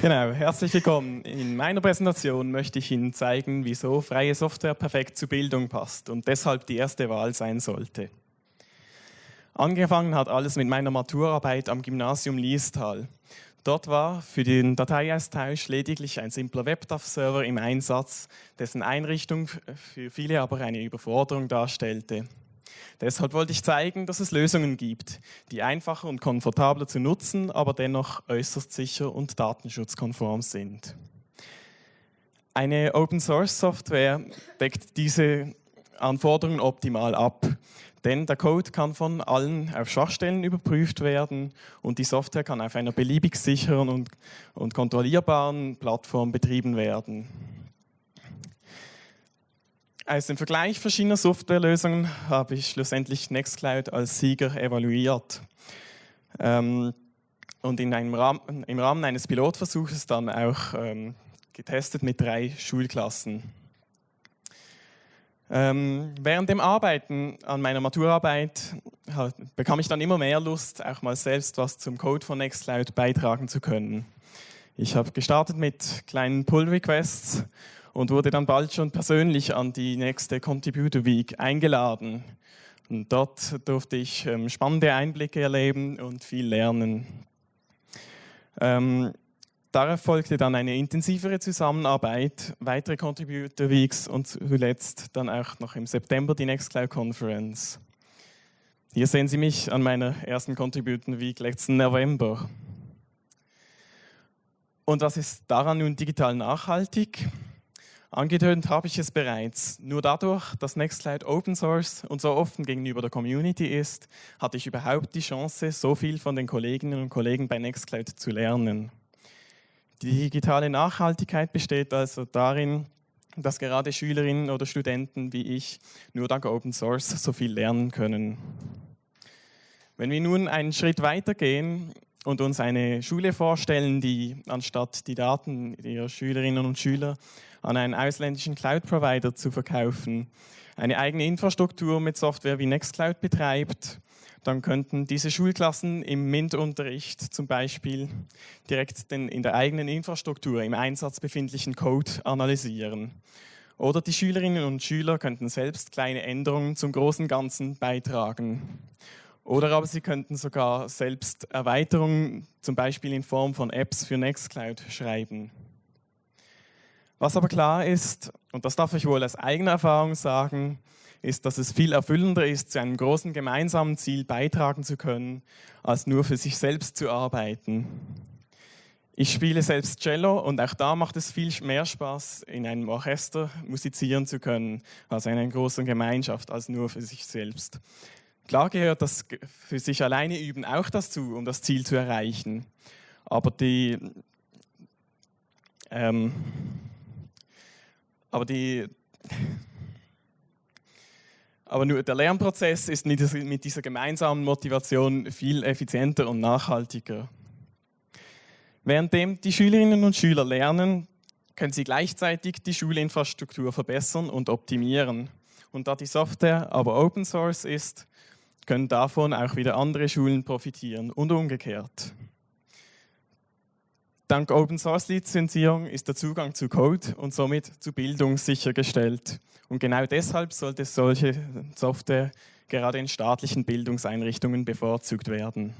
Genau, herzlich willkommen. In meiner Präsentation möchte ich Ihnen zeigen, wieso freie Software perfekt zur Bildung passt und deshalb die erste Wahl sein sollte. Angefangen hat alles mit meiner Maturarbeit am Gymnasium Liestal. Dort war für den Dateiaustausch lediglich ein simpler WebDAV-Server im Einsatz, dessen Einrichtung für viele aber eine Überforderung darstellte. Deshalb wollte ich zeigen, dass es Lösungen gibt, die einfacher und komfortabler zu nutzen, aber dennoch äußerst sicher und datenschutzkonform sind. Eine Open-Source-Software deckt diese Anforderungen optimal ab. Denn der Code kann von allen auf Schwachstellen überprüft werden und die Software kann auf einer beliebig sicheren und, und kontrollierbaren Plattform betrieben werden. Aus dem Vergleich verschiedener Softwarelösungen habe ich schlussendlich Nextcloud als Sieger evaluiert. Ähm, und in einem Rahmen, im Rahmen eines Pilotversuches dann auch ähm, getestet mit drei Schulklassen. Ähm, während dem Arbeiten an meiner Maturarbeit bekam ich dann immer mehr Lust, auch mal selbst was zum Code von Nextcloud beitragen zu können. Ich habe gestartet mit kleinen Pull-Requests und wurde dann bald schon persönlich an die nächste Contributor Week eingeladen. Und dort durfte ich ähm, spannende Einblicke erleben und viel lernen. Ähm, Darauf folgte dann eine intensivere Zusammenarbeit, weitere Contributor Weeks und zuletzt dann auch noch im September die Nextcloud Conference. Hier sehen Sie mich an meiner ersten Contributor Week letzten November. Und was ist daran nun digital nachhaltig? Angetönt habe ich es bereits. Nur dadurch, dass Nextcloud Open Source und so offen gegenüber der Community ist, hatte ich überhaupt die Chance, so viel von den Kolleginnen und Kollegen bei Nextcloud zu lernen. Die digitale Nachhaltigkeit besteht also darin, dass gerade Schülerinnen oder Studenten wie ich nur dank Open Source so viel lernen können. Wenn wir nun einen Schritt weiter gehen und uns eine Schule vorstellen, die anstatt die Daten ihrer Schülerinnen und Schüler an einen ausländischen Cloud-Provider zu verkaufen, eine eigene Infrastruktur mit Software wie Nextcloud betreibt dann könnten diese Schulklassen im MINT-Unterricht zum Beispiel direkt den in der eigenen Infrastruktur im Einsatz befindlichen Code analysieren. Oder die Schülerinnen und Schüler könnten selbst kleine Änderungen zum großen Ganzen beitragen. Oder aber sie könnten sogar selbst Erweiterungen, zum Beispiel in Form von Apps für Nextcloud, schreiben. Was aber klar ist, und das darf ich wohl aus eigener Erfahrung sagen, ist, dass es viel erfüllender ist, zu einem großen gemeinsamen Ziel beitragen zu können, als nur für sich selbst zu arbeiten. Ich spiele selbst Cello und auch da macht es viel mehr Spaß, in einem Orchester musizieren zu können, also in einer großen Gemeinschaft, als nur für sich selbst. Klar gehört das für sich alleine üben auch dazu, um das Ziel zu erreichen. Aber die, ähm, aber die, aber nur der Lernprozess ist mit dieser, mit dieser gemeinsamen Motivation viel effizienter und nachhaltiger. Währenddem die Schülerinnen und Schüler lernen, können sie gleichzeitig die Schulinfrastruktur verbessern und optimieren. Und da die Software aber Open Source ist, können davon auch wieder andere Schulen profitieren und umgekehrt. Dank Open Source Lizenzierung ist der Zugang zu Code und somit zu Bildung sichergestellt. Und genau deshalb sollte solche Software gerade in staatlichen Bildungseinrichtungen bevorzugt werden.